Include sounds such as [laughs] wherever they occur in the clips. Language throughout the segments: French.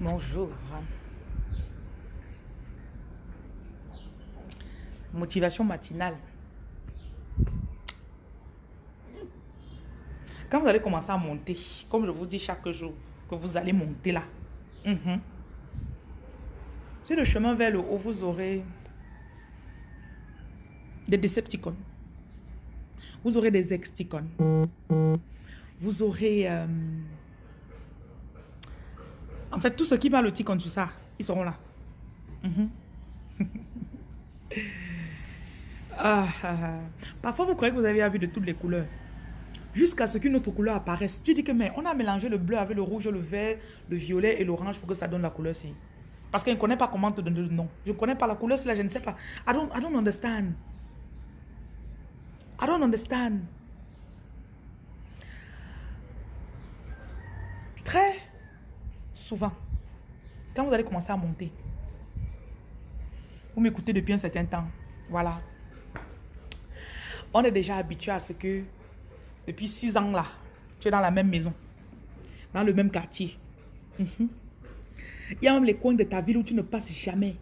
Bonjour. Motivation matinale. Quand vous allez commencer à monter, comme je vous dis chaque jour, que vous allez monter là. Mhm. Sur le chemin vers le haut, vous aurez des Decepticons. Vous aurez des Exticons. Vous aurez... Euh, en fait, tout ce qui va le ticon sur ça, ils seront là. Mhm. [laughs] Ah, ah, ah, Parfois, vous croyez que vous avez vu de toutes les couleurs. Jusqu'à ce qu'une autre couleur apparaisse. Tu dis que, mais on a mélangé le bleu avec le rouge, le vert, le violet et l'orange pour que ça donne la couleur-ci. Parce qu'elle ne connaît pas comment te donner le nom. Je ne connais pas la couleur, là, je ne sais pas. I don't, I don't understand. I don't understand. Très souvent, quand vous allez commencer à monter, vous m'écoutez depuis un certain temps, voilà. On est déjà habitué à ce que depuis six ans là, tu es dans la même maison, dans le même quartier. Mhm. Il y a même les coins de ta ville où tu ne passes jamais.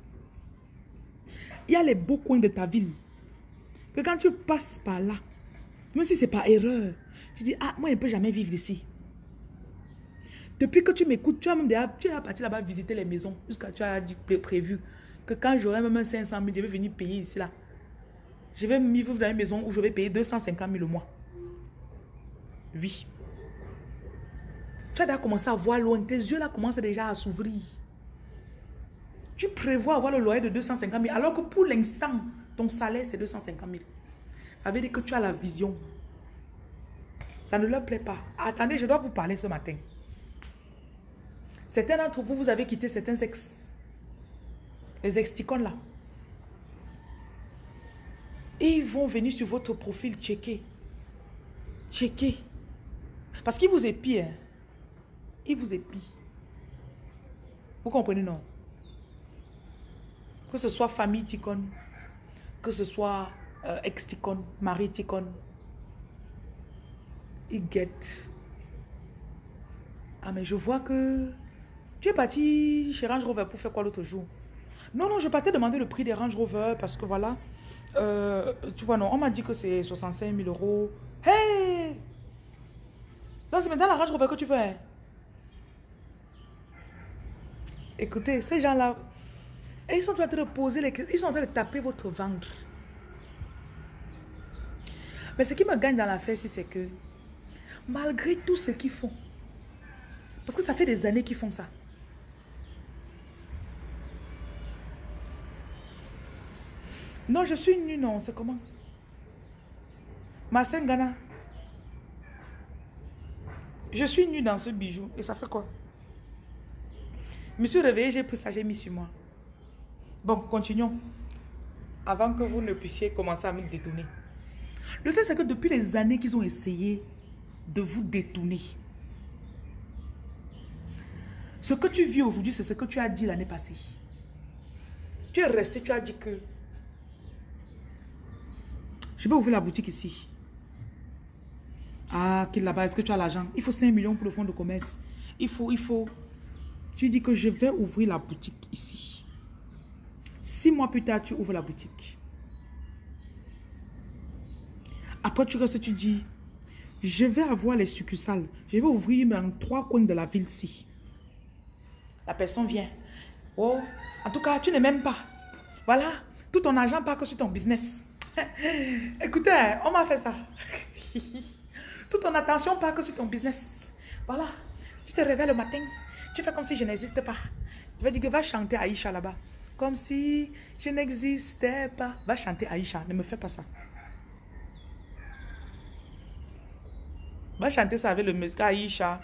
Il y a les beaux coins de ta ville. Que quand tu passes par là, même si c'est pas erreur, tu dis, ah, moi, je ne peux jamais vivre ici. Depuis que tu m'écoutes, tu as même déjà, tu es parti là-bas visiter les maisons, jusqu'à tu as dit, prévu que quand j'aurai même 500 000, je vais venir payer ici là. Je vais vivre dans une maison où je vais payer 250 000 au mois. Oui. Tu as déjà commencé à voir loin. Tes yeux là commencent déjà à s'ouvrir. Tu prévois avoir le loyer de 250 000 alors que pour l'instant, ton salaire c'est 250 000. Ça veut dire que tu as la vision. Ça ne leur plaît pas. Attendez, je dois vous parler ce matin. Certains d'entre vous, vous avez quitté certains ex. Les exticones là. Et ils vont venir sur votre profil checker. Checker. Parce qu'ils vous épient. Hein. Ils vous épient. Vous comprenez, non? Que ce soit famille ticone, que ce soit euh, ex-ticone, mari ticone, ils guettent. Ah, mais je vois que tu es parti chez Range Rover pour faire quoi l'autre jour? Non, non, je partais demander le prix des Range Rover parce que voilà, euh, tu vois, non, on m'a dit que c'est 65 000 euros. Hey! Non, c'est maintenant la Range Rover que tu veux. Hein? Écoutez, ces gens-là, ils sont en train de poser les questions, ils sont en train de taper votre ventre. Mais ce qui me gagne dans l'affaire, c'est que malgré tout ce qu'ils font, parce que ça fait des années qu'ils font ça, Non, je suis nue, non. C'est comment? Ma Ghana. Je suis nue dans ce bijou. Et ça fait quoi? Je me suis réveillée, j'ai pris ça, j'ai mis sur moi. Bon, continuons. Avant que vous ne puissiez commencer à me détourner. Le truc, c'est que depuis les années qu'ils ont essayé de vous détourner, ce que tu vis aujourd'hui, c'est ce que tu as dit l'année passée. Tu es resté, tu as dit que je peux ouvrir la boutique ici. Ah, qu'il là-bas, est-ce que tu as l'argent? Il faut 5 millions pour le fonds de commerce. Il faut, il faut. Tu dis que je vais ouvrir la boutique ici. Six mois plus tard, tu ouvres la boutique. Après, tu restes, tu dis, je vais avoir les succursales. Je vais ouvrir dans trois coins de la ville ici. La personne vient. Oh, en tout cas, tu n'es même pas. Voilà, tout ton argent part que sur ton business. [laughs] Écoutez, on m'a fait ça. [laughs] Toute ton attention pas que sur ton business. Voilà. Tu te réveilles le matin. Tu fais comme si je n'existais pas. Tu vas dire que va chanter Aïcha là-bas. Comme si je n'existais pas. Va chanter Aïcha. Ne me fais pas ça. Va chanter ça avec le monsieur Aïcha.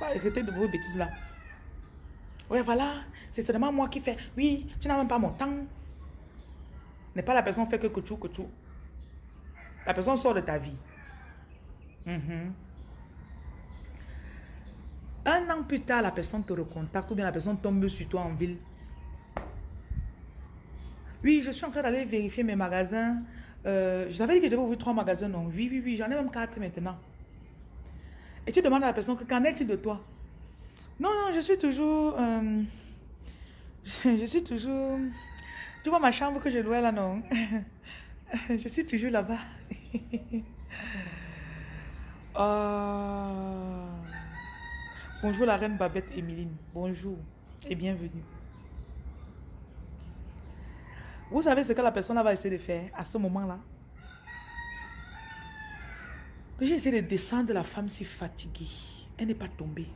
Arrêtez de vos bêtises là. Voilà. C'est seulement moi qui fais. Oui, tu n'as même pas mon temps. N'est pas la personne fait que que tu, que tu. La personne sort de ta vie. Mhm. Un an plus tard, la personne te recontacte ou bien la personne tombe sur toi en ville. Oui, je suis en train d'aller vérifier mes magasins. Euh, je t'avais dit que je devais ouvrir trois magasins, non? Oui, oui, oui, j'en ai même quatre maintenant. Et tu demandes à la personne que qu'en est-il de toi? Non, non, je suis toujours... euh, [laughs] je, suis toujours... Tu vois ma chambre que je louais là, non? [laughs] Je suis toujours là-bas. Ah. [laughs] Bonjour la reine Babette Emeline. Bonjour et bienvenue. Vous savez ce que la personne va essayer de faire à ce moment-là? Que j'ai essayé de descendre la femme si fatiguée. Elle n'est pas tombée.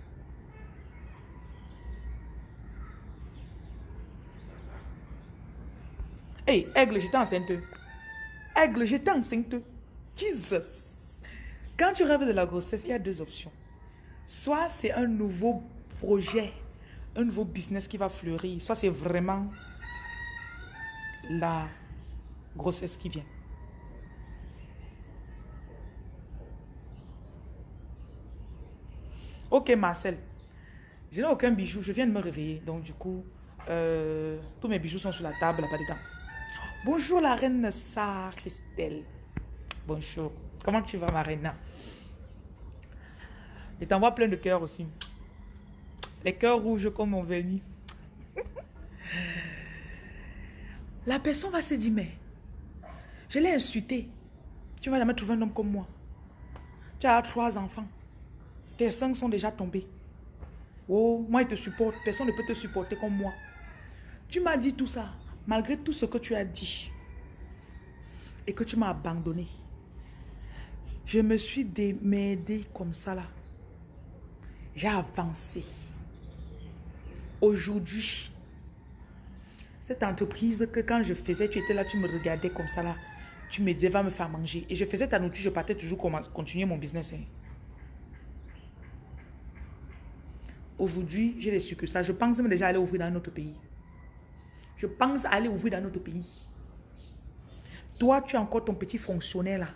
Hey, aigle, j'étais enceinte. Aigle, j'étais enceinte. Jesus. Quand tu rêves de la grossesse, il y a deux options. Soit c'est un nouveau projet, un nouveau business qui va fleurir. Soit c'est vraiment la grossesse qui vient. Ok, Marcel. Je n'ai aucun bijou. Je viens de me réveiller. Donc, du coup, euh, tous mes bijoux sont sur la table là-bas dedans. Bonjour, la reine Sarah Christelle. Bonjour. Comment tu vas, ma reine? Je t'envoie plein de cœurs aussi. Les cœurs rouges comme mon vernis. [laughs] La personne va se dire, mais je l'ai insulté. Tu vas jamais trouver un homme comme moi. Tu as trois enfants. Tes cinq sont déjà tombés. Oh, moi, il te supporte. Personne ne peut te supporter comme moi. Tu m'as dit tout ça, malgré tout ce que tu as dit. Et que tu m'as abandonné. Je me suis démerdé comme ça là. J'ai avancé. Aujourd'hui, cette entreprise que quand je faisais, tu étais là, tu me regardais comme ça là. Tu me disais, va me faire manger. Et je faisais ta nourriture, je partais toujours continuer mon business. hein. Aujourd'hui, j'ai les succursales. Je pense même déjà aller ouvrir dans un autre pays. Je pense aller ouvrir dans notre pays. Toi, tu as encore ton petit fonctionnaire là.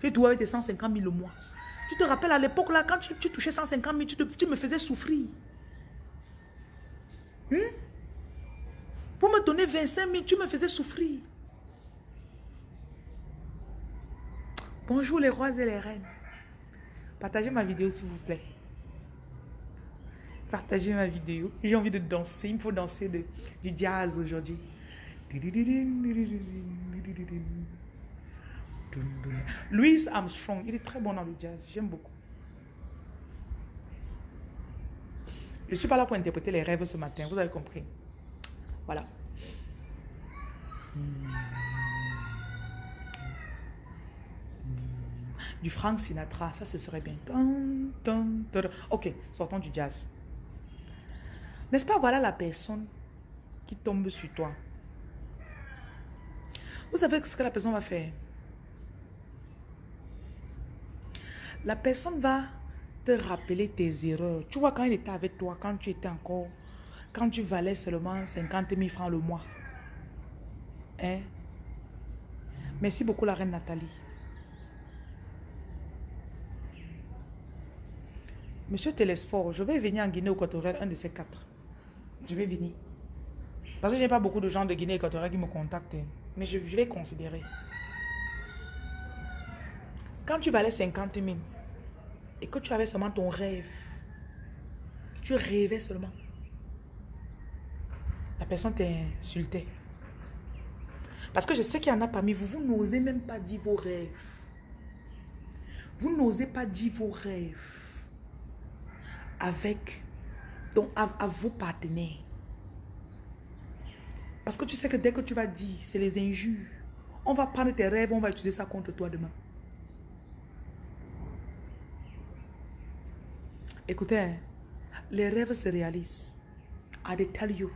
Tu dois avec tes 150 000 le mois. Tu te rappelles à l'époque là, quand tu, touchais 150 000, tu, me faisais souffrir. Hmm? Pour me donner 25 000, tu me faisais souffrir. Bonjour les rois et les reines. Partagez ma vidéo s'il vous plaît. Partagez ma vidéo. J'ai envie de danser. Il me faut danser du jazz aujourd'hui. Louis Armstrong, il est très bon dans le jazz. J'aime beaucoup. Je ne suis pas là pour interpréter les rêves ce matin. Vous avez compris. Voilà. Du Frank Sinatra, ça ce serait bien. Ok, sortons du jazz. N'est-ce pas, voilà la personne qui tombe sur toi. Vous savez ce que la personne va faire? La personne va te rappeler tes erreurs. Tu vois, quand il était avec toi, quand tu étais encore, quand tu valais seulement 50 000 francs le mois. Hein? Merci beaucoup, la reine Nathalie. Monsieur Télésphore, je vais venir en Guinée équatoriale, un de ces quatre. Je vais venir. Parce que je n'ai pas beaucoup de gens de Guinée équatoriale qui me contactent. hein. Mais je, je vais considérer. Quand tu valais 50 000 et que tu avais seulement ton rêve, tu rêvais seulement. La personne t'insultait. Parce que je sais qu'il y en a parmi vous, vous n'osez même pas dire vos rêves. Vous n'osez pas dire vos rêves avec donc à, à vos partenaires. Parce que tu sais que dès que tu vas dire, c'est les injures. On va prendre tes rêves, on va utiliser ça contre toi demain. Écoutez, hein, les rêves se réalisent. They tell you.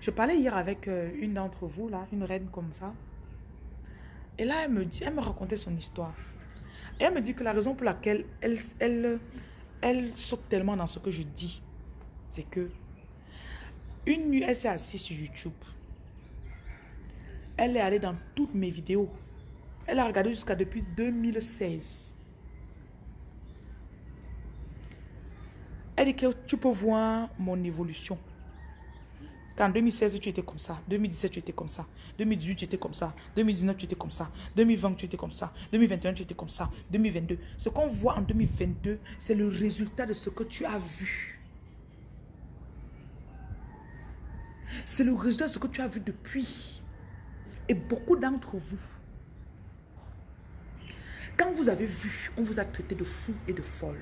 Je parlais hier avec euh, une d'entre vous, là, une reine comme ça. Et là, elle me, dit, elle me racontait son histoire. Et elle me dit que la raison pour laquelle elle, elle, elle saute tellement dans ce que je dis, c'est que une nuit, elle s'est assise sur YouTube. Elle est allée dans toutes mes vidéos. Elle a regardé jusqu'à depuis 2016. Elle dit que tu peux voir mon évolution. Qu'en 2016, tu étais comme ça. 2017, tu étais comme ça. 2018, tu étais comme ça. 2019, tu étais comme ça. 2020, tu étais comme ça. 2021, tu étais comme ça. 2022. Ce qu'on voit en 2022, c'est le résultat de ce que tu as vu. C'est le résultat de ce que tu as vu depuis. Et beaucoup d'entre vous, quand vous avez vu, on vous a traité de fou et de folle.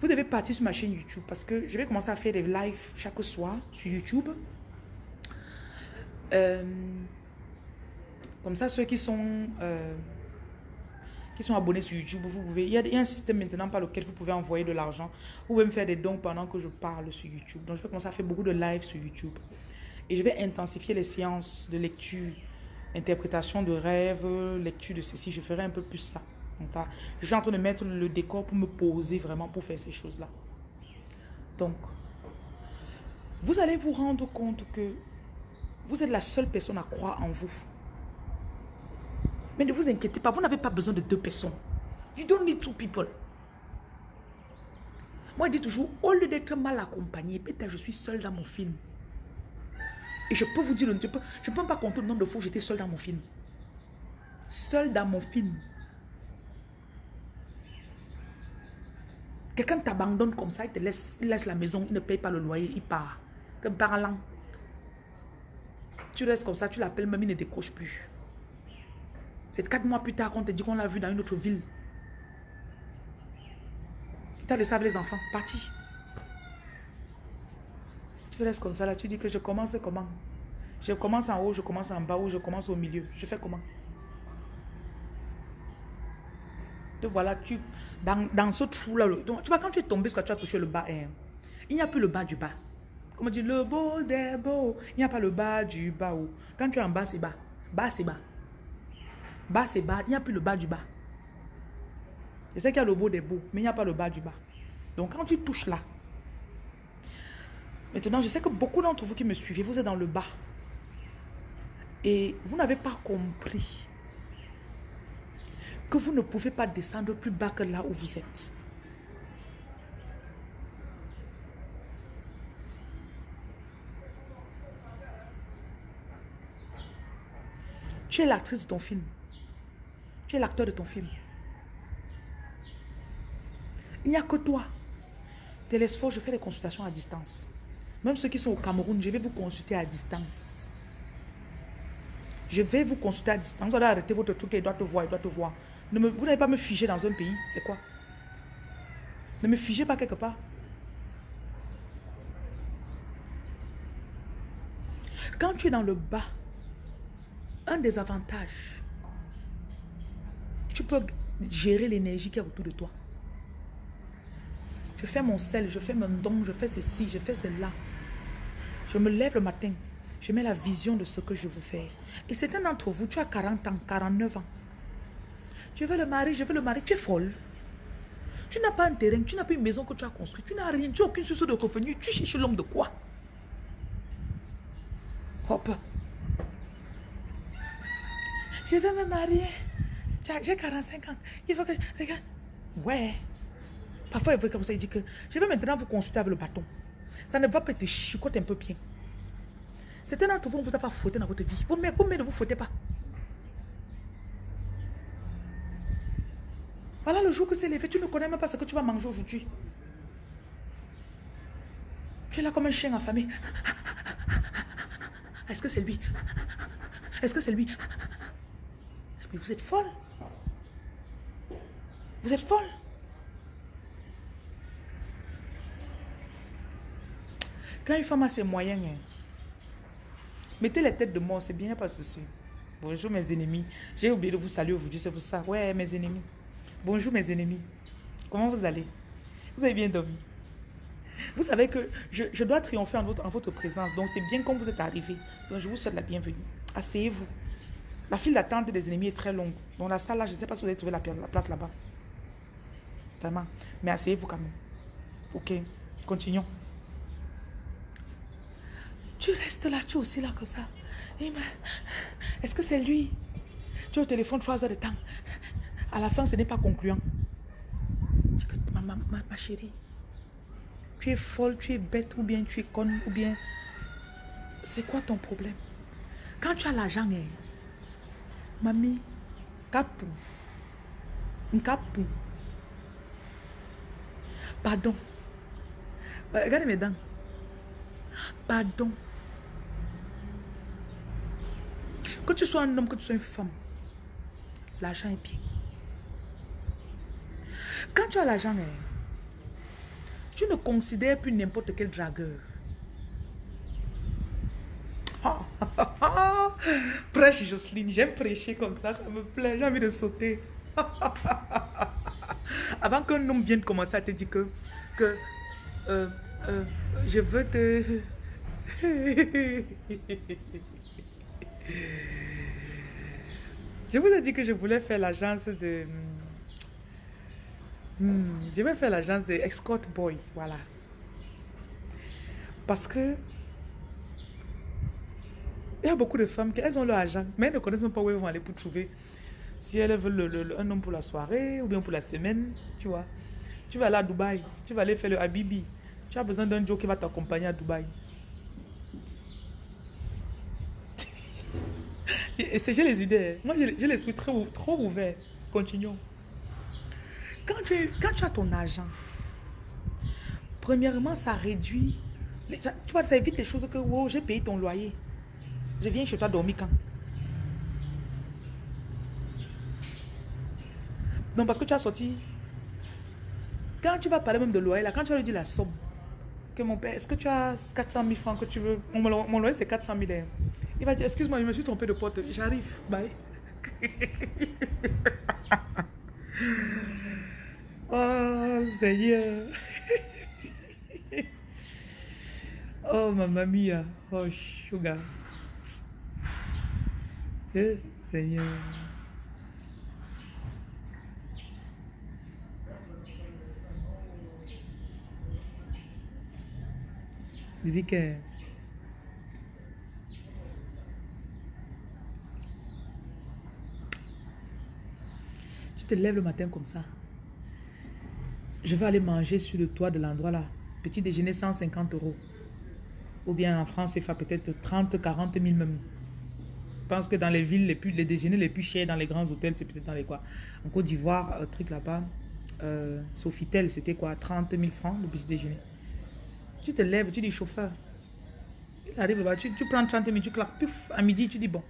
Vous devez partir sur ma chaîne YouTube parce que je vais commencer à faire des lives chaque soir sur YouTube. Euh, comme ça, ceux qui sont, euh, qui sont abonnés sur YouTube, vous pouvez, il y, a, un système maintenant par lequel vous pouvez envoyer de l'argent. Vous pouvez me faire des dons pendant que je parle sur YouTube. Donc, je vais commencer à faire beaucoup de lives sur YouTube. Et je vais intensifier les séances de lecture, interprétation de rêves, lecture de ceci. Je ferai un peu plus ça je suis en train de mettre le décor pour me poser vraiment pour faire ces choses-là. Donc, vous allez vous rendre compte que vous êtes la seule personne à croire en vous. Mais ne vous inquiétez pas, vous n'avez pas besoin de deux personnes. You don't need two people. Moi, je dis toujours, au lieu d'être mal accompagné, peut-être je suis seule dans mon film. Et je peux vous dire, je ne peux, je peux pas compter le nombre de fois où j'étais seule dans mon film. Seule dans mon film. Quelqu'un t'abandonne comme ça, il te laisse, laisse la maison, il ne paye pas le loyer, il part. Comme parlant. Tu restes comme ça, tu l'appelles même, il ne décroche plus. C'est quatre mois plus tard qu'on te dit qu'on l'a vu dans une autre ville. Tu as laissé les enfants, parti. Tu restes comme ça là, tu dis que je commence comment? Je commence en haut, je commence en bas ou je commence au milieu. Je fais comment? Te voilà, tu, dans, dans ce trou-là, tu vois, quand tu es tombé, que tu as touché le bas, hein, il n'y a plus le bas du bas. Comme on dit, le beau des beaux, il n'y a pas le bas du bas. Quand tu es en bas, c'est bas. Bas, c'est bas. Bas, c'est bas. Il n'y a plus le bas du bas. C'est sais qu'il y a le beau des beaux, mais il n'y a pas le bas du bas. Donc, quand tu touches là, maintenant, je sais que beaucoup d'entre vous qui me suivez, vous êtes dans le bas. Et vous n'avez pas compris que vous ne pouvez pas descendre plus bas que là où vous êtes. Tu es l'actrice de ton film. Tu es l'acteur de ton film. Il n'y a que toi. Télésphore, je fais des consultations à distance. Même ceux qui sont au Cameroun, je vais vous consulter à distance. Je vais vous consulter à distance. Vous allez arrêter votre truc et il doit te voir, il doit te voir vous n'allez pas me figer dans un pays. C'est quoi? Ne me figez pas quelque part. Quand tu es dans le bas, un des avantages, tu peux gérer l'énergie qui est autour de toi. Je fais mon sel, je fais mon don, je fais ceci, je fais cela. Je me lève le matin, je mets la vision de ce que je veux faire. Et certains d'entre vous, tu as 40 ans, 49 ans. Je veux le mari, je veux le mari. Tu es folle. Tu n'as pas un terrain, tu n'as pas une maison que tu as construite, tu n'as rien, tu n'as aucune source de revenus. Tu cherches l'homme de quoi? Hop. Je veux me marier. J'ai 45 ans. Il faut que... Regarde. Ouais. Parfois, il veut comme ça, il dit que je vais maintenant vous consulter avec le bâton. Ça ne va pas te chicoter un peu bien. Certains d'entre vous, ne vous a pas fouetté dans votre vie. Vous, vous ne vous fouettez pas. Voilà le jour que c'est levé, tu ne connais même pas ce que tu vas manger aujourd'hui. Tu es là comme un chien affamé. Est-ce que c'est lui? Est-ce que c'est lui? Mais vous êtes folle. Vous êtes folle. Quand une femme a ses moyens, hein, mettez les têtes de mort, c'est bien, pas souci. Bonjour mes ennemis. J'ai oublié de vous saluer aujourd'hui, c'est pour ça. Ouais, mes ennemis. Bonjour mes ennemis. Comment vous allez? Vous avez bien dormi? Vous savez que je, dois triompher en votre, en votre présence. Donc c'est bien comme vous êtes arrivés. Donc je vous souhaite la bienvenue. Asseyez-vous. La file d'attente des ennemis est très longue. Dans la salle là, je ne sais pas si vous avez trouvé la, la place là-bas. Vraiment. Mais asseyez-vous quand même. Ok. Continuons. Tu restes là, tu es aussi là comme ça. Est-ce que c'est lui? Tu es au téléphone trois heures de temps. À la fin, ce n'est pas concluant. Ma, ma, chérie, Tu es folle, tu es bête, ou bien tu es conne, ou bien... C'est quoi ton problème? Quand tu as l'argent, eh, mamie, capou, capou. Pardon. Euh, regardez mes dents. Pardon. Que tu sois un homme, que tu sois une femme, l'argent est bien. Quand tu as l'argent, eh, tu ne considères plus n'importe quel dragueur. [laughs] Prêche Jocelyne, j'aime prêcher comme ça, ça me plaît, j'ai envie de sauter. [laughs] Avant qu'un homme vienne commencer à te dire que, euh, euh, je veux te... [laughs] je vous ai dit que je voulais faire l'agence de... Hmm, je vais faire l'agence de Escort Boy, voilà. Parce que il y a beaucoup de femmes qui elles ont leur agent, mais elles ne connaissent même pas où elles vont aller pour trouver. Si elles veulent un homme pour la soirée ou bien pour la semaine, tu vois. Tu vas aller à Dubaï, tu vas aller faire le Habibi. Tu as besoin d'un Joe qui va t'accompagner à Dubaï. [laughs] Et j'ai les idées. Moi, j'ai l'esprit trop, trop ouvert. Continuons. Quand tu, quand tu as ton argent, premièrement, ça réduit. tu vois, ça évite les choses que, wow, j'ai payé ton loyer. Je viens chez toi dormir quand? Non, parce que tu as sorti. Quand tu vas parler même de loyer, là, quand tu vas lui dire la somme, que mon père, est-ce que tu as 400 000 francs que tu veux? Mon, loyer, c'est 400 000 hein. Il va dire, excuse-moi, je me suis trompé de porte. J'arrive, bye. [laughs] oh, Seigneur. oh, ma mia. Oh, sugar. Eh, Seigneur. Que je te lève le matin comme ça. Je vais aller manger sur le toit de l'endroit là. Petit déjeuner 150 euros. Ou bien en France, il fait peut-être 30, 40 000 même. Je pense que dans les villes, les, plus, les déjeuners les plus chers dans les grands hôtels, c'est peut-être dans les quoi. En Côte d'Ivoire, un truc là-bas, euh, Sofitel, c'était quoi? 30 000 francs le petit déjeuner. Tu te lèves, tu dis chauffeur. Il arrive là-bas, tu, prends 30 000, tu claques, puf, à midi, tu dis bon,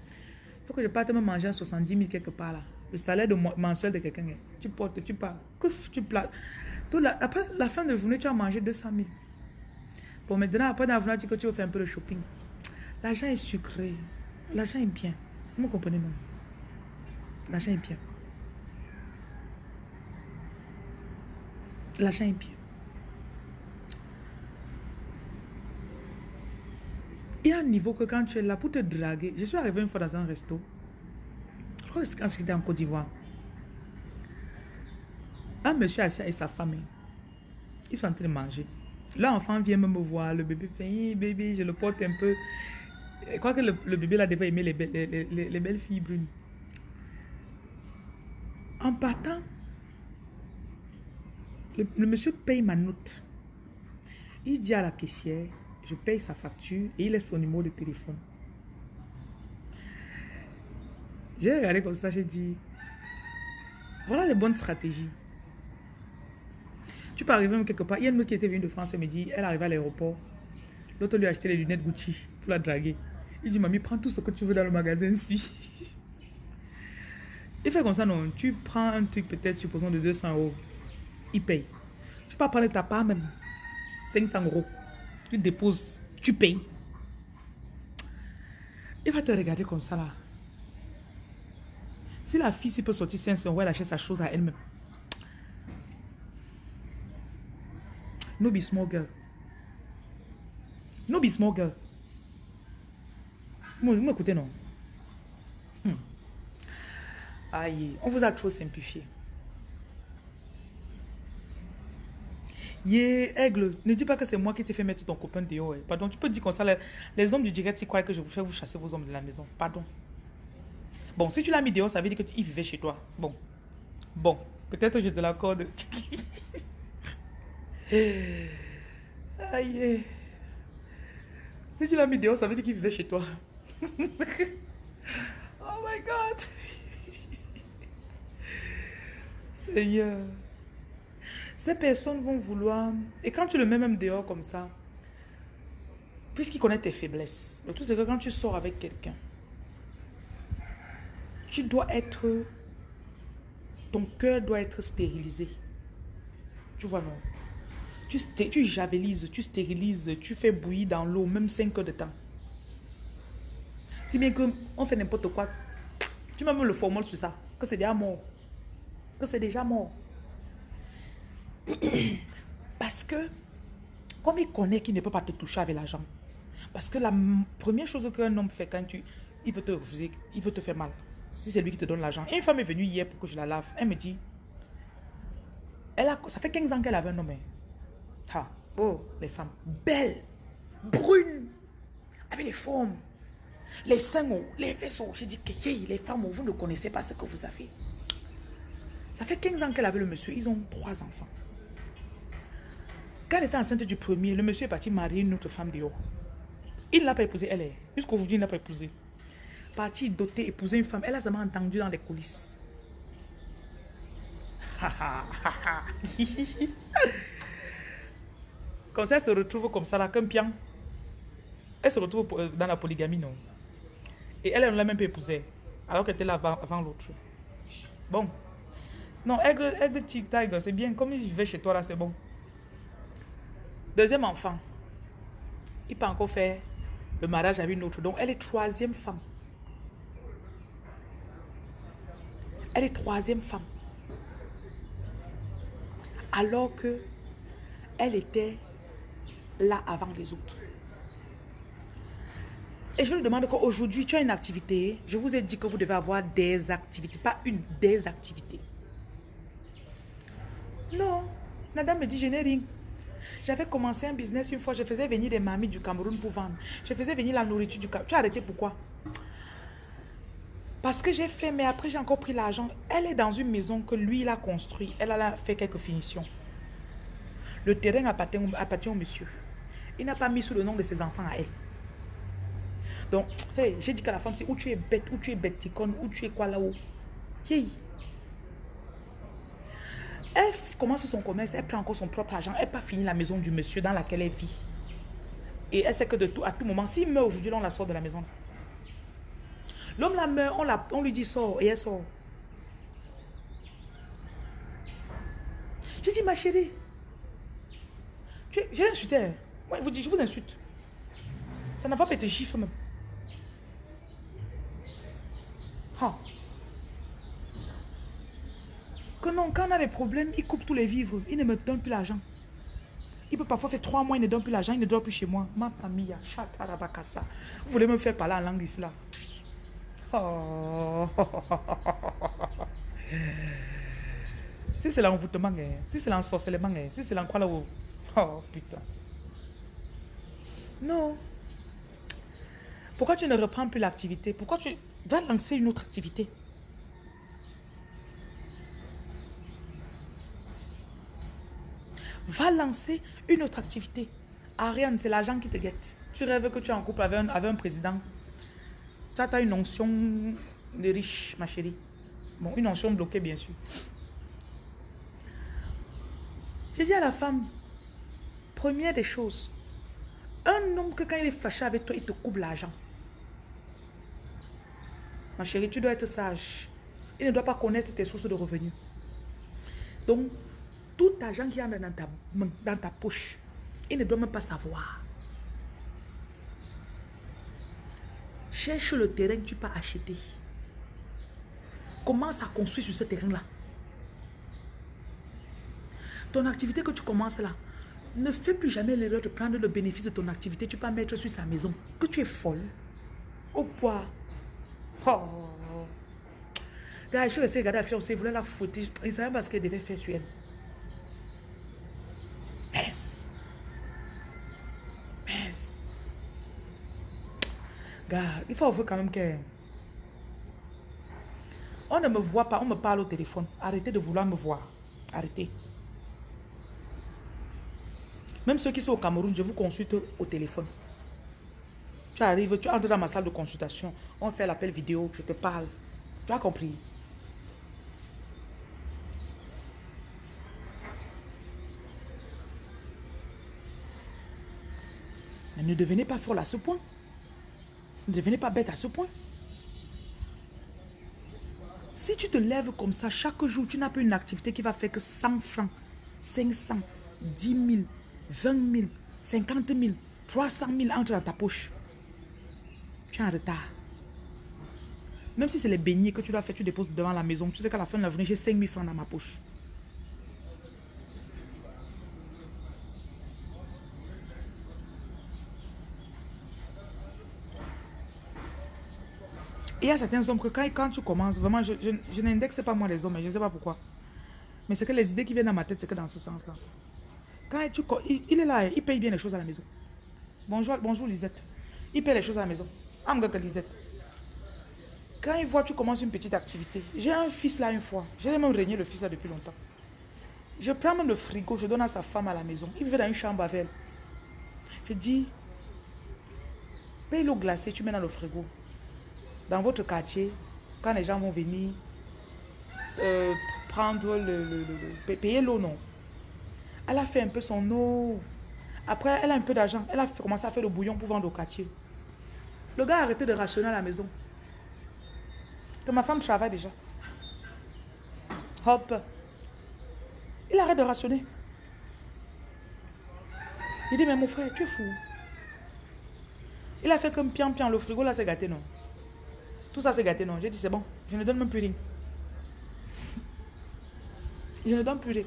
il faut que je parte me manger 70 000 quelque part là. Le salaire de mensuel de quelqu'un, tu portes, tu pars, tu places. après la fin de journée, tu as mangé 200 000. Bon, maintenant, après d'avoir dit que tu veux faire un peu de shopping. L'argent est sucré. L'argent est bien. Vous me comprenez, non? L'argent est bien. L'argent est bien. Il y a un niveau que quand tu es là pour te draguer, je suis arrivé une fois dans un resto. Je crois que quand j'étais en Côte d'Ivoire. Un monsieur assis avec sa femme. Ils sont en train de manger. L'enfant vient me voir. Le bébé fait, hey, bébé, je le porte un peu. Je crois que le, bébé là devait aimer les, les, belles filles brunes. En partant, le, monsieur paye ma note. Il dit à la caissière, je paye sa facture et il laisse son numéro de téléphone. J'ai regardé comme ça, j'ai dit, voilà les bonnes stratégies. Tu peux arriver même quelque part. Il y a une autre qui était venue de France, elle me dit, elle arrive à l'aéroport. L'autre lui a acheté les lunettes Gucci pour la draguer. Il dit, mamie, prends tout ce que tu veux dans le magasin ici. [laughs] Il fait comme ça, non. Tu prends un truc peut-être, supposons, de 200 euros. Il paye. Tu peux parler de ta part même. 500 euros. Tu déposes, tu payes. Il va te regarder comme ça là. Si la fille peut sortir 500 euros, elle achète sa chose à elle-même. No be small girl. No be small girl. Vous m'écoutez, non hmm. Aïe, on vous a trop simplifié. Yeah, aigle, ne dis pas que c'est moi qui t'ai fait mettre ton copain dehors. Eh. Pardon, tu peux dire comme ça, les, hommes du direct, ils croient que je vous fais vous chasser vos hommes de la maison. Pardon. Bon, si tu l'as mis dehors, ça veut dire qu'il vivait chez toi. Bon. Bon, peut-être je te l'accorde. [laughs] Aïe. Si tu l'as mis dehors, ça veut dire qu'il vivait chez toi. [laughs] oh my God. [laughs] Seigneur. Ces personnes vont vouloir... Et quand tu le mets même dehors comme ça, puisqu'il connaît tes faiblesses, le tout c'est que quand tu sors avec quelqu'un, tu dois être... Ton cœur doit être stérilisé. Tu vois, non? Tu, tu javelises, tu stérilises, tu fais bouillir dans l'eau, même 5 heures de temps. Si bien que on fait n'importe quoi, tu mets même le formol sur ça, que c'est déjà mort. Que c'est déjà mort. [clears throat] Parce que, comme il connaît qu'il ne peut pas te toucher avec l'argent, parce que la première chose qu'un homme fait quand tu, il veut te refuser, il veut te faire mal. Si c'est lui qui te donne l'argent. Une femme est venue hier pour que je la lave. Elle me dit, elle a, ça fait 15 ans qu'elle avait un homme. Hein. Ah, oh, les femmes belles, brunes, avec les formes, les seins, les vaisseaux. J'ai dit que les femmes, vous ne connaissez pas ce que vous avez. Ça fait 15 ans qu'elle avait le monsieur. Ils ont trois enfants. Quand elle était enceinte du premier, le monsieur est parti marier une autre femme dehors. Il ne l'a pas épousée, elle est. Jusqu'aujourd'hui, il n'a pas épousé. Parti doter, épouser une femme. Elle a seulement entendu dans les coulisses. [laughs] comme ça, elle se retrouve comme ça, là, comme pian. Elle se retrouve euh, dans la polygamie, non. Et elle, elle ne l'a même pas épousée. Alors qu'elle était là avant, l'autre. Bon. Non, aigle, aigle tic c'est bien. Comme il vivait chez toi, là, c'est bon. Deuxième enfant. Il peut encore faire le mariage avec une autre. Donc, elle est troisième femme. Elle est troisième femme. Alors que elle était là avant les autres. Et je lui demande qu'aujourd'hui, tu as une activité. Je vous ai dit que vous devez avoir des activités, pas une, des activités. Non, la me dit, je n'ai rien. J'avais commencé un business une fois, je faisais venir des mamies du Cameroun pour vendre. Je faisais venir la nourriture du Cameroun. Tu as arrêté pourquoi? Parce que j'ai fait, mais après j'ai encore pris l'argent. Elle est dans une maison que lui, il a construit. Elle a fait quelques finitions. Le terrain appartient, au monsieur. Il n'a pas mis sous le nom de ses enfants à elle. Donc, hey, j'ai dit qu'à la femme, c'est où tu es bête, où tu es bête, où tu es quoi là-haut? Hey. Elle commence son commerce, elle prend encore son propre argent, elle n'a pas fini la maison du monsieur dans laquelle elle vit. Et elle sait que de tout, à tout moment, s'il meurt aujourd'hui, on la sort de la maison. L'homme la meurt, on, lui dit sort et elle sort. J'ai dit, ma chérie, j'ai insulté. Hein. Moi, je vous insulte. Ça n'a pas été chiffre même. Que non, quand on a des problèmes, il coupe tous les vivres. Il ne me donne plus l'argent. Il peut parfois faire trois mois, il ne donne plus l'argent, il ne dort plus chez moi. Ma famille, ça. Vous voulez me faire parler en langue là? Oh. [laughs] Si c'est l'envoûtement, hein. si c'est l'ensorcellement, hein. si c'est l'encroix là-haut. Oh putain. Non. Pourquoi tu ne reprends plus l'activité? Pourquoi tu vas lancer une autre activité? Va lancer une autre activité. Ariane, c'est l'argent qui te guette. Tu rêves que tu es en couple avec un, président. Tu as une onction de riche, ma chérie. Bon, une onction bloquée, bien sûr. J'ai dit à la femme, première des choses, un homme que quand il est fâché avec toi, il te coupe l'argent. Ma chérie, tu dois être sage. Il ne doit pas connaître tes sources de revenus. Donc, tout argent qui est dans ta, dans ta poche, il ne doit même pas savoir. Cherche le terrain que tu peux acheter. Commence à construire sur ce terrain-là. Ton activité que tu commences là, ne fais plus jamais l'erreur de prendre le bénéfice de ton activité. Tu peux mettre sur sa maison. Que tu es folle. Au poids. Oh. Gars, je suis resté regarder la fiancée, il voulait la fouetter. Il savait pas ce qu'elle devait faire sur elle. Gars, il faut avouer quand même que... On ne me voit pas, on me parle au téléphone. Arrêtez de vouloir me voir. Arrêtez. Même ceux qui sont au Cameroun, je vous consulte au téléphone. Tu arrives, tu entres dans ma salle de consultation. On fait l'appel vidéo, je te parle. Tu as compris? Mais ne devenez pas folle à ce point. Ne devenez pas bête à ce point. Si tu te lèves comme ça, chaque jour, tu n'as pas une activité qui va faire que 100 francs, 500, 10 000, 20 000, 50 000, 300 000 entrent dans ta poche. Tu es en retard. Même si c'est les beignets que tu dois faire, tu déposes devant la maison. Tu sais qu'à la fin de la journée, j'ai 5 000 francs dans ma poche. Il y a certains hommes que quand, tu commences, vraiment, je, je, n'indexe pas moi les hommes, je ne sais pas pourquoi. Mais c'est que les idées qui viennent dans ma tête, c'est que dans ce sens-là. Quand tu, il, est là, il paye bien les choses à la maison. Bonjour, bonjour Lisette. Il paye les choses à la maison. que Lisette. Quand il voit tu commences une petite activité. J'ai un fils là une fois. J'ai même régné le fils là depuis longtemps. Je prends même le frigo, je donne à sa femme à la maison. Il vivait dans une chambre avec elle. Je dis, paye l'eau glacée, tu mets dans le frigo dans votre quartier, quand les gens vont venir euh, prendre le, payer l'eau, non? Elle a fait un peu son eau. Après, elle a un peu d'argent. Elle a commencé à faire le bouillon pour vendre au quartier. Le gars a arrêté de rationner à la maison. Que ma femme travaille déjà. Hop. Il arrête de rationner. Il dit, mais mon frère, tu es fou. Il a fait comme pian pian. Le frigo là, c'est gâté, non? Tout ça c'est gâté, non. J'ai dit c'est bon, je ne donne même plus rien. je ne donne plus rien.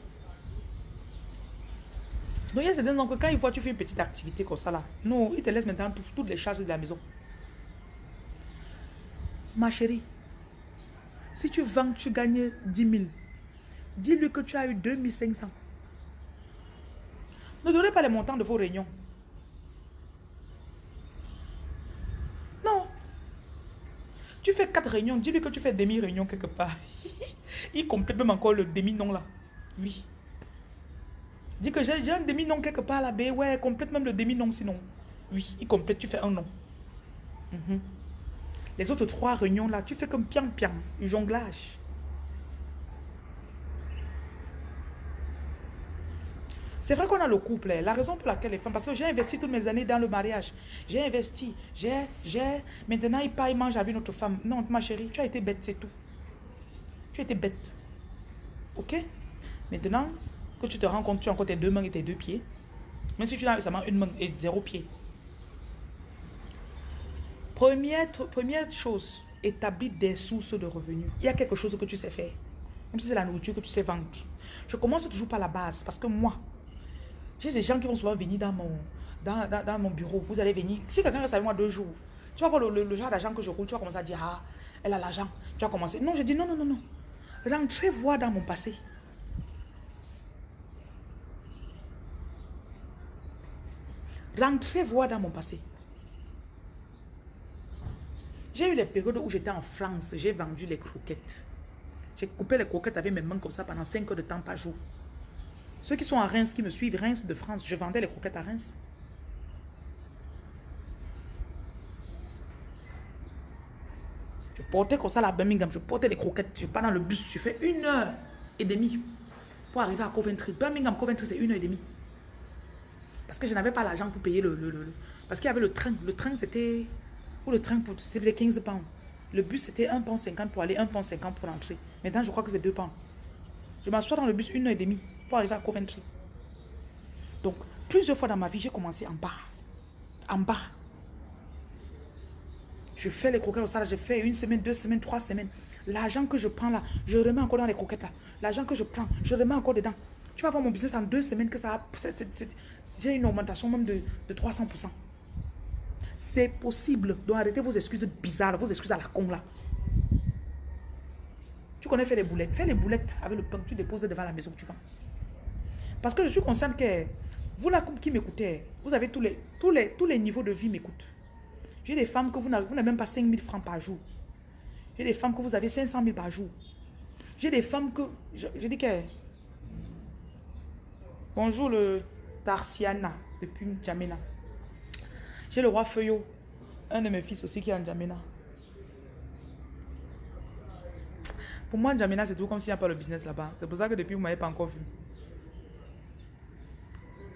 Donc il y a certains que quand ils voient tu fais une petite activité comme ça là, non, ils te laissent maintenant toutes les charges de la maison. Ma chérie, si tu vends, tu gagnes 10 000. Dis-lui que tu as eu 2500. Ne donnez pas les montants de vos réunions. Tu fais quatre réunions, dis-lui que tu fais demi-réunion quelque part. [laughs] Il complète même encore le demi-nom là. Oui. Dis que j'ai un demi-nom quelque part là, ben ouais, complète même le demi-nom sinon. Oui, il complète, tu fais un nom. Mhm. Les autres trois réunions là, tu fais comme pian-pian, jonglage. C'est vrai qu'on a le couple. Hein. La raison pour laquelle les femmes... Parce que j'ai investi toutes mes années dans le mariage. J'ai investi. J'ai... j'ai. Maintenant, il part, il mange avec notre femme. Non, ma chérie, tu as été bête, c'est tout. Tu as été bête. Ok? Maintenant que tu te rends compte, tu as encore tes deux mains et tes deux pieds. Même si tu as seulement une main et zéro pied. Première, première chose, établis des sources de revenus. Il y a quelque chose que tu sais faire. Même si c'est la nourriture que tu sais vendre. Je commence toujours par la base. Parce que moi, j'ai des gens qui vont souvent venir dans mon, bureau. Vous allez venir. Si quelqu'un reste avec moi deux jours, tu vas voir le, genre d'argent que je roule. Tu vas commencer à dire, ah, elle a l'argent. Tu vas commencer. Non, je dis, non, non, non, non. Rentrez voir dans mon passé. Rentrez voir dans mon passé. J'ai eu les périodes où j'étais en France, j'ai vendu les croquettes. J'ai coupé les croquettes avec mes mains comme ça pendant 5 heures de temps par jour. Ceux qui sont à Reims, qui me suivent, Reims de France, je vendais les croquettes à Reims. Je portais comme ça la Birmingham, je portais les croquettes, je pars dans le bus, je fais une heure et demie pour arriver à Coventry. Birmingham, Coventry, c'est une heure et demie. Parce que je n'avais pas l'argent pour payer le... parce qu'il y avait le train. Le train, c'était... Ou le train, c'était 15 pounds. Le bus, c'était 1 pound 50 pour aller, 1 pound 50 pour entrer. Maintenant, je crois que c'est 2 pounds. Je m'assois dans le bus une heure et demie arriver à Coventry. Donc, plusieurs fois dans ma vie, j'ai commencé en bas. En bas. Je fais les croquettes au salaire, j'ai fait une semaine, deux semaines, trois semaines. L'argent que je prends là, je remets encore dans les croquettes là. L'argent que je prends, je remets encore dedans. Tu vas voir mon business en deux semaines que ça a... J'ai une augmentation même de, de 300%. C'est possible. Donc arrêtez vos excuses bizarres, vos excuses à la con là. Tu connais faire les boulettes. Fais les boulettes avec le pain que tu déposes devant la maison que tu vends. Parce que je suis consciente que vous là qui m'écoutez, vous avez tous les, tous les, tous les niveaux de vie m'écoutent. J'ai des femmes que vous n'avez même pas 5 000 francs par jour. J'ai des femmes que vous avez 500 000 par jour. J'ai des femmes que... Je, dis que... Bonjour le Tarsiana depuis N'Djamena. J'ai le roi Feuillot, un de mes fils aussi qui est en N'Djamena. Pour moi, N'Djamena, c'est tout comme s'il n'y a pas le business là-bas. C'est pour ça que depuis, vous ne m'avez pas encore vu.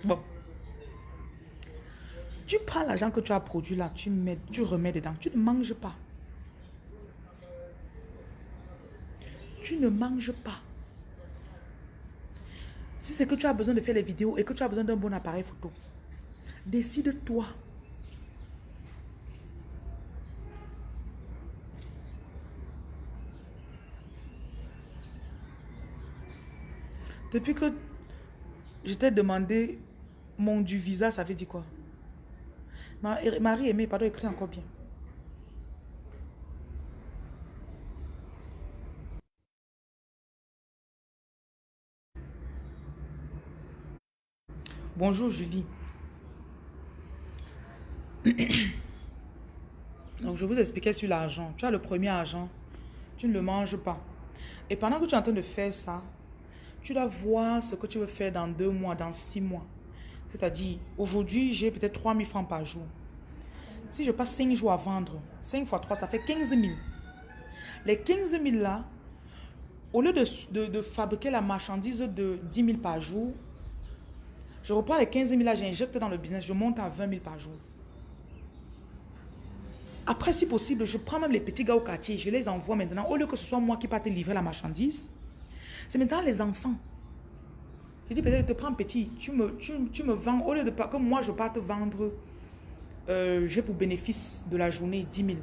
Bon. Tu prends l'argent que tu as produit là, tu, mets, tu remets dedans. Tu ne manges pas. Tu ne manges pas. Si c'est que tu as besoin de faire les vidéos et que tu as besoin d'un bon appareil photo, décide-toi. Depuis que je t'ai demandé mon du visa, ça veut dire quoi? Marie aimée, pardon, écrit encore bien. Bonjour Julie. [coughs] Donc je vous expliquais sur l'argent. Tu as le premier argent, tu ne le manges pas. Et pendant que tu es en train de faire ça, tu dois voir ce que tu veux faire dans deux mois, dans six mois. C'est-à-dire, aujourd'hui, j'ai peut-être 3 000 francs par jour. Si je passe 5 jours à vendre, 5 fois 3, ça fait 15 000. Les 15 000 là, au lieu de, fabriquer la marchandise de 10 000 par jour, je reprends les 15 000 là, j'injecte dans le business, je monte à 20 000 par jour. Après, si possible, je prends même les petits gars au quartier, je les envoie maintenant. Au lieu que ce soit moi qui parte livrer la marchandise, c'est maintenant les enfants. Je dis peut-être, te prends petit, tu me, tu, me vends, au lieu de que moi je parte vendre, euh, j'ai pour bénéfice de la journée 10 000.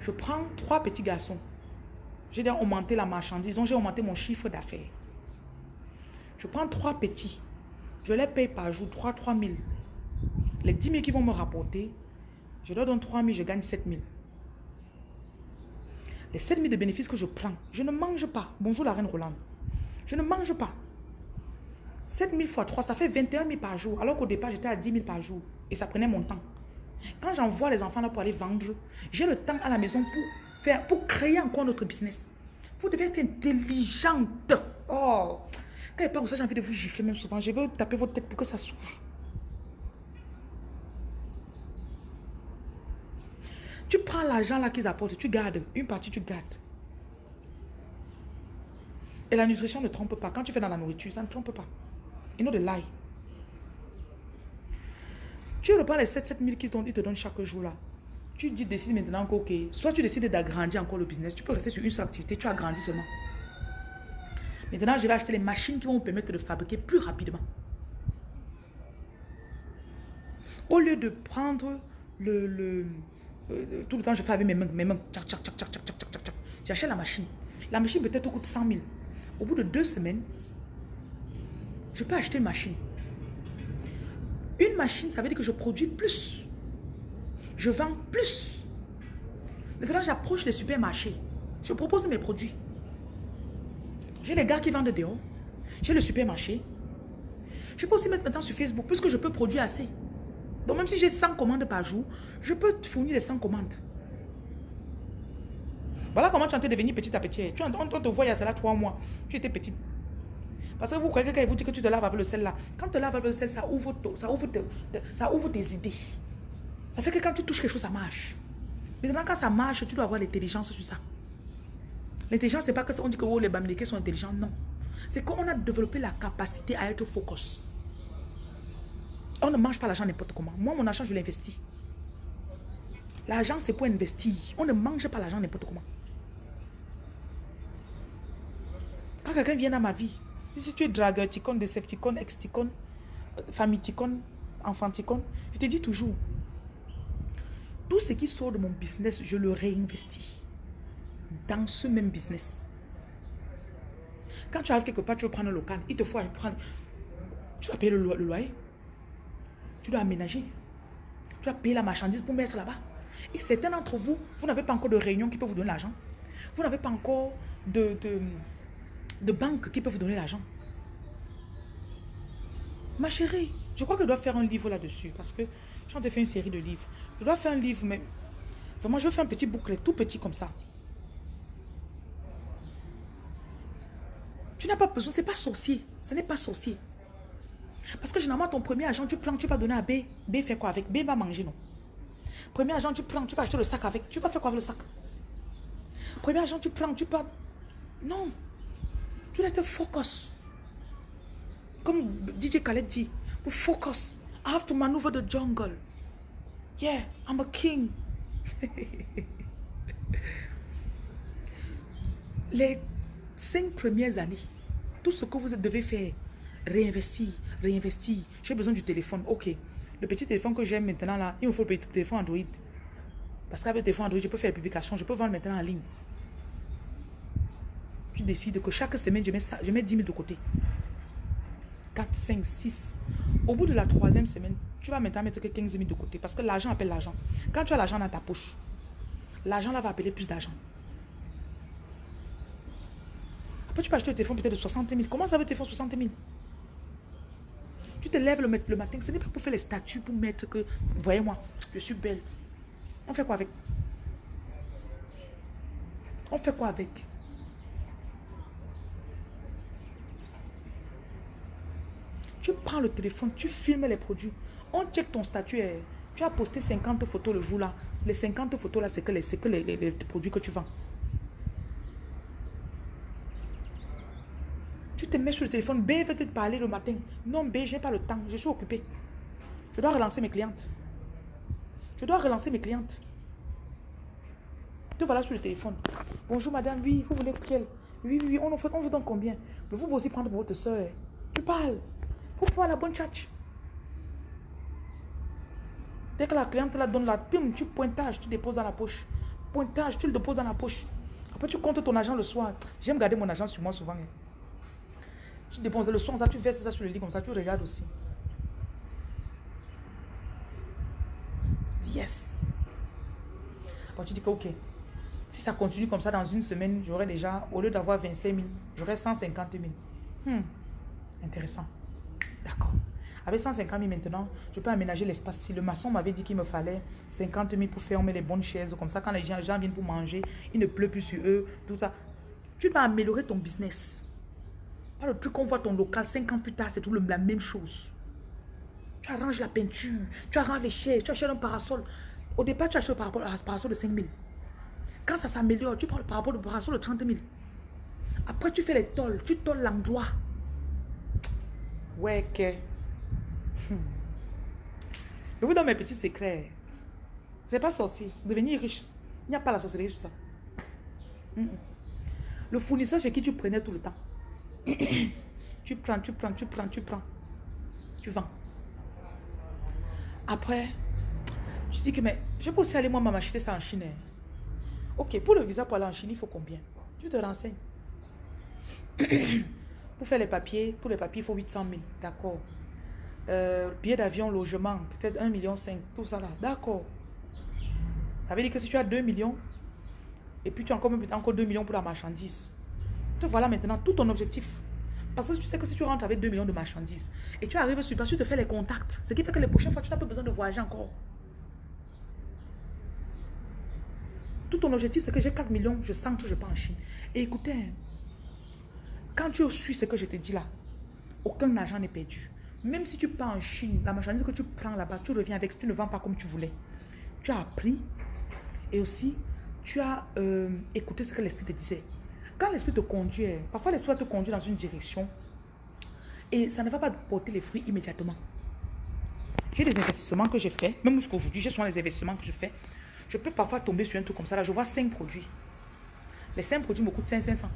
Je prends trois petits garçons. J'ai augmenté la marchandise, donc j'ai augmenté mon chiffre d'affaires. Je prends trois petits, je les paye par jour, 3 3 000. Les 10 000 qui vont me rapporter, je leur donne 3 000, je gagne 7 000. Les 7 000 de bénéfices que je prends, je ne mange pas. Bonjour la reine Roland. Je ne mange pas. 7 000 fois 3, ça fait 21 000 par jour. Alors qu'au départ, j'étais à 10 000 par jour. Et ça prenait mon temps. Quand j'envoie les enfants là pour aller vendre, j'ai le temps à la maison pour, faire, pour créer encore notre business. Vous devez être intelligente. Oh, quand il a pas ça, j'ai envie de vous gifler même souvent. Je veux taper votre tête pour que ça souffle. Tu prends l'argent là qu'ils apportent, tu gardes. Une partie, tu gardes. Et la nutrition ne trompe pas. Quand tu fais dans la nourriture, ça ne trompe pas. You know the lie. Tu reprends les 7 000 qu'ils te donnent chaque jour là. Tu dis, décides maintenant que, ok, soit tu décides d'agrandir encore le business, tu peux rester sur une seule activité, tu agrandis seulement. Maintenant, je vais acheter les machines qui vont vous permettre de fabriquer plus rapidement. Au lieu de prendre le, le, tout le temps, je fais avec mes mains, mes mains, j'achète la machine. La machine peut-être coûte 100 000. Au bout de deux semaines, je peux acheter une machine. Une machine, ça veut dire que je produis plus. Je vends plus. Maintenant, j'approche les supermarchés. Je propose mes produits. J'ai les gars qui vendent dehors. J'ai le supermarché. Je peux aussi mettre maintenant sur Facebook, puisque je peux produire assez. Donc même si j'ai 100 commandes par jour, je peux te fournir les 100 commandes. Voilà comment tu es en devenir petit à petit. Tu, on te voit il y a cela trois mois. Tu étais petite. Parce que vous croyez que vous dit que tu te laves avec le sel là. Quand tu te laves avec le sel, ça ouvre, ça ouvre, tes idées. Ça fait que quand tu touches quelque chose, ça marche. Maintenant, quand ça marche, tu dois avoir l'intelligence sur ça. L'intelligence, c'est pas que on dit que oh, les Bamileke sont intelligents. Non. C'est qu'on a développé la capacité à être focus. On ne mange pas l'argent n'importe comment. Moi, mon argent, je l'investis. L'argent, c'est pour investir. On ne mange pas l'argent n'importe comment. Quand quelqu'un vient dans ma vie, si, tu es dragueur, ticone, décepticone, ex-ticone, euh, famille enfant je te dis toujours, tout ce qui sort de mon business, je le réinvestis dans ce même business. Quand tu arrives quelque part, tu veux prendre un local, il te faut prendre, tu dois payer le, loyer, tu dois aménager, tu dois payer la marchandise pour mettre là-bas. Et certains d'entre vous, vous n'avez pas encore de réunion qui peut vous donner l'argent. Vous n'avez pas encore de de banques qui peuvent vous donner l'argent. Ma chérie, je crois que je dois faire un livre là-dessus parce que je suis en une série de livres. Je dois faire un livre, mais vraiment, je vais faire un petit bouclet, tout petit comme ça. Tu n'as pas besoin, c'est pas sorcier. Ce n'est pas sorcier. Parce que généralement, ton premier agent, tu prends, tu vas donner à B. B fait quoi avec? B va manger, non? Premier agent, tu prends, tu vas acheter le sac avec. Tu vas faire quoi avec le sac? Premier agent, tu prends, tu pas. Non. Tu dois focus. Comme DJ Khaled dit, focus. I have to maneuver the jungle. Yeah, I'm a king. [laughs] Les cinq premières années, tout ce que vous devez faire, réinvestir, réinvestir. J'ai besoin du téléphone. Ok. Le petit téléphone que j'ai maintenant là, il me faut le petit téléphone Android. Parce qu'avec le téléphone Android, je peux faire la publication, je peux vendre maintenant en ligne. Tu décides que chaque semaine, je mets, ça, je mets 10 000 de côté. 4, 5, 6. Au bout de la troisième semaine, tu vas maintenant mettre que 15 000 de côté. Parce que l'argent appelle l'argent. Quand tu as l'argent dans ta poche, l'argent là va appeler plus d'argent. Après, tu peux acheter un téléphone peut-être de 60 000. Comment ça veut téléphone 60 000 Tu te lèves le, le matin, ce n'est pas pour faire les statuts, pour mettre que, voyez-moi, je suis belle. On fait quoi avec? On fait quoi avec? Tu prends le téléphone, tu filmes les produits. On check ton statut. Eh. Tu as posté 50 photos le jour là. Les 50 photos là, c'est que, les, que les, produits que tu vends. Tu te mets sur le téléphone. B veut te parler le matin. Non, B, j'ai pas le temps. Je suis occupé. Je dois relancer mes clientes. Je dois relancer mes clientes. Te voilà sur le téléphone. Bonjour madame, oui, vous voulez quelle Oui, oui, oui, on, on vous donne combien? Mais vous aussi prendre pour votre soeur. Tu parles. Faut faire la bonne tchatch. Dès que la cliente la donne la pim, tu pointage, tu déposes dans la poche. Pointage, tu le déposes dans la poche. Après, tu comptes ton argent le soir. J'aime garder mon argent sur moi souvent. Hein. Tu déposes le soir, ça, tu verses ça sur le lit comme ça, tu regardes aussi. Yes. Après, tu dis que ok. Si ça continue comme ça dans une semaine, j'aurai déjà, au lieu d'avoir 25 000, j'aurai 150 000. Hmm. Intéressant. D'accord. Avec 150 000 maintenant, je peux aménager l'espace. Si le maçon m'avait dit qu'il me fallait 50 000 pour fermer les bonnes chaises, comme ça, quand les gens, viennent pour manger, il ne pleut plus sur eux, tout ça. Tu vas améliorer ton business. Pas le truc qu'on voit ton local, 5 ans plus tard, c'est tout la même chose. Tu arranges la peinture, tu arranges les chaises, tu achètes un parasol. Au départ, tu achètes un parasol de 5 000. Quand ça s'améliore, tu prends le parasol de 30 000. Après, tu fais les tolls, tu tolles l'endroit. Ouais, que. Je vous donne mes petits secrets. C'est pas sorcier. Devenir riche. Il n'y a pas la sorcellerie sur ça. Le fournisseur chez qui tu prenais tout le temps. [coughs] tu prends, tu prends, tu prends, tu prends. Tu vends. Après, je dis que mais je peux aussi aller moi m'acheter ça en Chine. Hein. Ok, pour le visa pour aller en Chine, il faut combien? Tu te renseignes. [coughs] Pour faire les papiers, pour les papiers, il faut 800 000. D'accord. Euh, billet d'avion, logement, peut-être 1,5 million, tout ça là. D'accord. Ça veut dire que si tu as 2 millions, et puis tu as encore, encore 2 millions pour la marchandise, te voilà maintenant tout ton objectif. Parce que tu sais que si tu rentres avec 2 millions de marchandises, et tu arrives sur place, tu te fais les contacts. Ce qui fait que les prochaines fois, tu n'as pas besoin de voyager encore. Tout ton objectif, c'est que j'ai 4 millions, je sens que je pars en Chine. Et écoutez, quand tu suis ce que je te dis là, aucun argent n'est perdu. Même si tu pars en Chine, la marchandise que tu prends là-bas, tu reviens avec, tu ne vends pas comme tu voulais. Tu as appris et aussi tu as euh, écouté ce que l'esprit te disait. Quand l'esprit te conduit, parfois l'esprit te conduit dans une direction et ça ne va pas porter les fruits immédiatement. J'ai des investissements que j'ai fait, même jusqu'à aujourd'hui, j'ai souvent les investissements que je fais. Je peux parfois tomber sur un truc comme ça. Là, je vois 5 produits. Les 5 produits me coûtent 500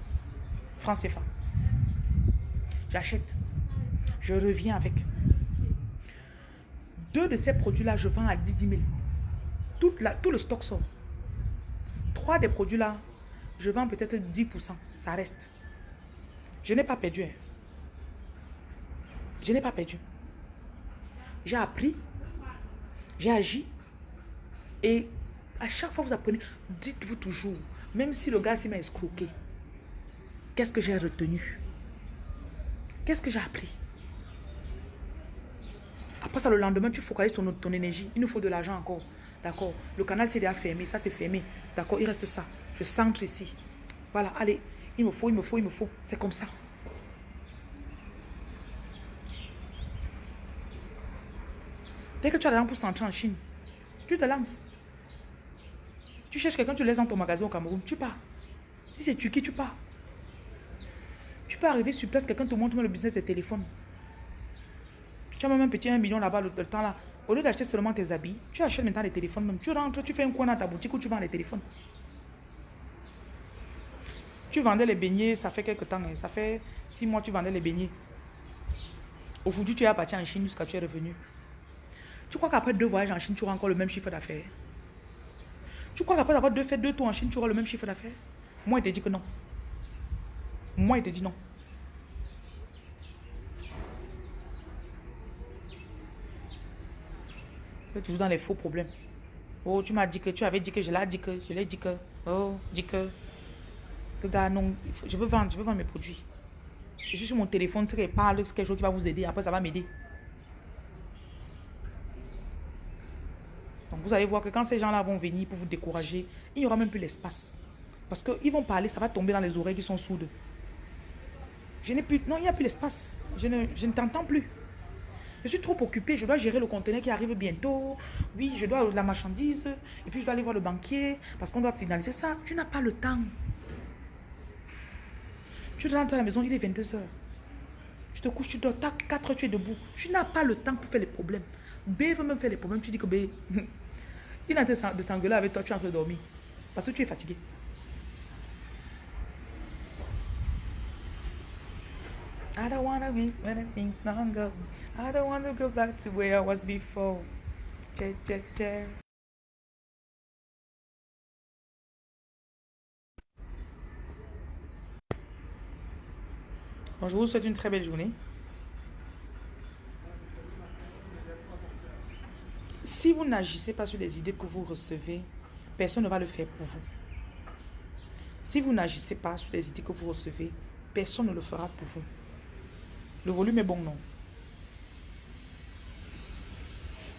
francs CFA. J'achète. Je reviens avec. Deux de ces produits-là, je vends à 10 000. Tout, le stock sort. Trois des produits-là, je vends peut-être 10%. Ça reste. Je n'ai pas perdu. Hein. Je n'ai pas perdu. J'ai appris. J'ai agi. Et à chaque fois que vous apprenez, dites-vous toujours, même si le gars m'a escroqué, qu'est-ce que j'ai retenu? Qu'est-ce que j'ai appris? Après ça, le lendemain, tu focalises ton, ton énergie. Il nous faut de l'argent encore. D'accord? Le canal c'est déjà fermé. Ça, c'est fermé. D'accord? Il reste ça. Je centre ici. Voilà, allez. Il me faut, il me faut, il me faut. C'est comme ça. Dès que tu as l'argent pour s'entrer en Chine, tu te lances. Tu cherches quelqu'un, tu laisses dans ton magasin au Cameroun, tu pars. Si c'est Turquie, tu pars. Tu peux arriver sur place, quelqu'un te montre le business des téléphones. Tu as même un petit 1 million là-bas, le, temps là. Au lieu d'acheter seulement tes habits, tu achètes maintenant les téléphones même. Tu rentres, tu fais un coin dans ta boutique où tu vends les téléphones. Tu vendais les beignets, ça fait quelques temps, hein. ça fait 6 mois tu vendais les beignets. Aujourd'hui, tu es parti en Chine jusqu'à tu es revenu. Tu crois qu'après deux voyages en Chine, tu auras encore le même chiffre d'affaires? Tu crois qu'après avoir deux, fait deux tours en Chine, tu auras le même chiffre d'affaires? Moi, il te dit que non. Moi, il te dit non. Tu es toujours dans les faux problèmes. Oh, tu m'as dit que tu avais dit que je l'ai dit que je l'ai dit que. Oh, dit que. Que gars, non, je veux vendre, je veux vendre mes produits. Je suis sur mon téléphone, c'est qu'il parle, c'est quelque chose qui va vous aider. Après, ça va m'aider. Donc, vous allez voir que quand ces gens-là vont venir pour vous décourager, il n'y aura même plus l'espace. Parce qu'ils vont parler, ça va tomber dans les oreilles qui sont sourdes. Je n'ai plus... Non, il n'y a plus l'espace. Je ne, je ne t'entends plus. Je suis trop occupé. Je dois gérer le conteneur qui arrive bientôt. Oui, je dois la marchandise. Et puis, je dois aller voir le banquier parce qu'on doit finaliser ça. Tu n'as pas le temps. Tu rentres à la maison, il est 22h. Tu te couches, tu dors, 4 heures, tu es debout. Tu n'as pas le temps pour faire les problèmes. B veut même faire les problèmes. Tu dis que B, [laughs] il est en train de s'engueuler avec toi, tu es en train de dormir. Parce que tu es fatigué. I don't want to be when things don't go. I don't want to go back to where I was before. Je vous souhaite une très belle journée. Si vous n'agissez pas sur les idées que vous recevez, personne ne va le faire pour vous. Si vous n'agissez pas sur les idées que vous recevez, personne ne le fera pour vous. Le volume est bon, non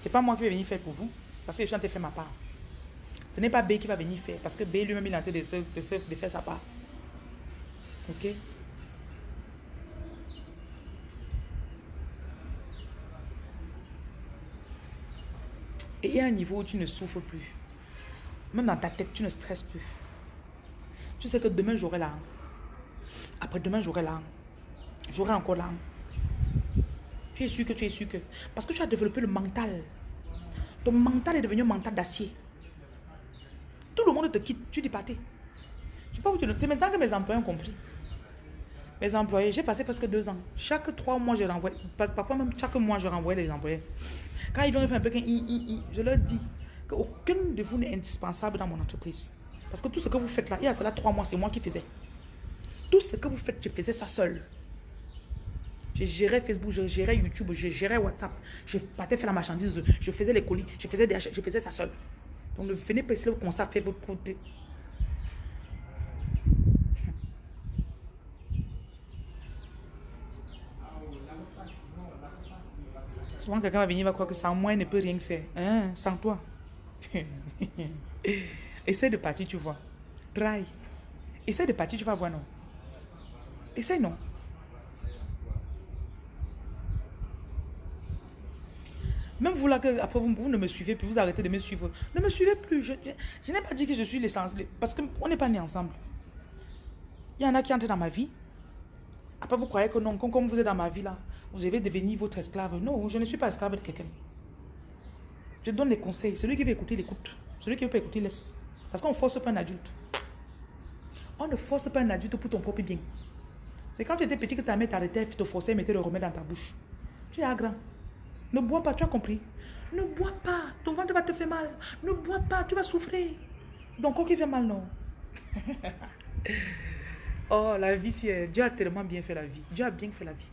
C'est pas moi qui vais venir faire pour vous. Parce que je suis en train de faire ma part. Ce n'est pas B qui va venir faire. Parce que B lui-même, il est en train de, de faire sa part. Ok? Et il y a un niveau où tu ne souffres plus. Même dans ta tête, tu ne stresses plus. Tu sais que demain, j'aurai là. Après demain, j'aurai là. J'aurai encore là. Tu es sûr que tu es sûr que. Parce que tu as développé le mental. Ton mental est devenu un mental d'acier. Tout le monde te quitte, tu dis pâté. Je sais pas où tu C'est maintenant que mes employés ont compris. Mes employés, j'ai passé presque deux ans. Chaque trois mois, je renvoie. Parfois même chaque mois, je renvoie les employés. Quand ils viennent faire un peu, je leur dis qu'aucun de vous n'est indispensable dans mon entreprise. Parce que tout ce que vous faites là, il y a cela trois mois, c'est moi qui faisais. Tout ce que vous faites, je faisais ça seul. Je gérais Facebook, je gérais YouTube, je gérais WhatsApp. Je partais faire la marchandise, je faisais les colis, je faisais des je faisais ça seul. Donc ne venez pas ici comme ça faire votre produit. Souvent quelqu'un va venir va croire que sans moi il ne peut rien faire. Hein, sans toi. [laughs] Essaye de partir, tu vois. Try. Essaye de partir, tu vas voir, non. Essaye, non. Même vous là, après vous, ne me suivez plus, vous arrêtez de me suivre. Ne me suivez plus. Je, n'ai pas dit que je suis l'essence. Parce qu'on n'est pas nés ensemble. Il y en a qui entrent dans ma vie. Après, vous croyez que non, comme, vous êtes dans ma vie là, vous devez devenir votre esclave. Non, je ne suis pas esclave de quelqu'un. Je donne les conseils. Celui qui veut écouter, il écoute. Celui qui veut pas écouter, laisse. Parce qu'on ne force pas un adulte. On ne force pas un adulte pour ton propre bien. C'est quand tu étais petit que ta mère t'arrêtait et te forçait et mettait le remède dans ta bouche. Tu es à grand. Ne bois pas, tu as compris Ne bois pas, ton ventre va te faire mal. Ne bois pas, tu vas souffrir. C'est ton corps qui fait mal, non? [laughs] Oh, la vie, c'est... Dieu a tellement bien fait la vie. Dieu a bien fait la vie.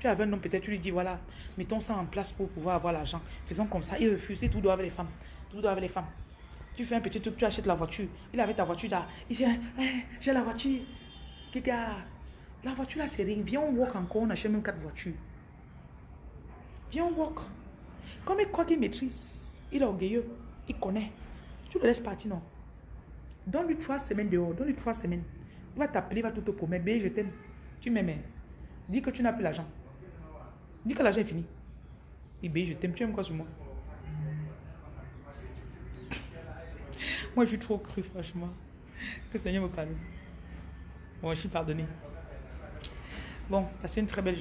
Tu avais un homme, peut-être tu lui dis, voilà, mettons ça en place pour pouvoir avoir l'argent. Faisons comme ça. Il refuse, tout doit avec les femmes. Tout doit avec les femmes. Tu fais un petit truc, tu achètes la voiture. Il avait ta voiture là. Il dit, eh, j'ai la voiture. Kika, la voiture là, c'est rien. Viens, on walk encore, on achète même quatre voitures. Viens, on walk. Comme il croit qu'il maîtrise, il est orgueilleux, il connaît. Tu le laisses partir, non? Donne-lui trois semaines dehors, donne-lui trois semaines. Il va t'appeler, il va tout te promettre. Mais je t'aime. Tu m'aimes. Dis que tu n'as plus l'argent. Dis que l'argent est fini. Ibé, je t'aime. Tu aimes quoi sur moi? [laughs] Moi, je suis trop cru, franchement. Que Seigneur me calme. Bon, je suis pardonné. Bon, passez une très belle journée.